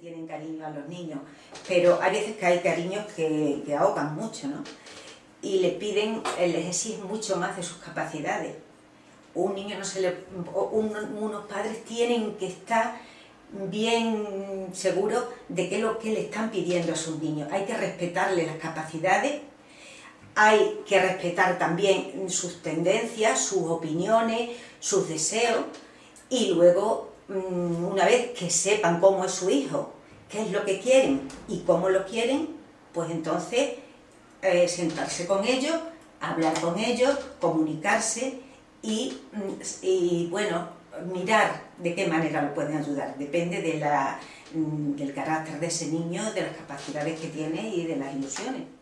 tienen cariño a los niños, pero hay veces que hay cariños que, ahogan mucho, ¿no? Y le piden, les exigen mucho más de sus capacidades. Un niño no se le... unos padres tienen que estar bien seguros de qué es lo que le están pidiendo a sus niños. Hay que respetarle las capacidades, hay que respetar también sus tendencias, sus opiniones, sus deseos, y luego, una vez que sepan cómo es su hijo, qué es lo que quieren y cómo lo quieren, pues entonces eh, sentarse con ellos, hablar con ellos, comunicarse y, mm, y, bueno, mirar de qué manera lo pueden ayudar. Depende mm, del carácter de ese niño, de las capacidades que tiene y de las ilusiones.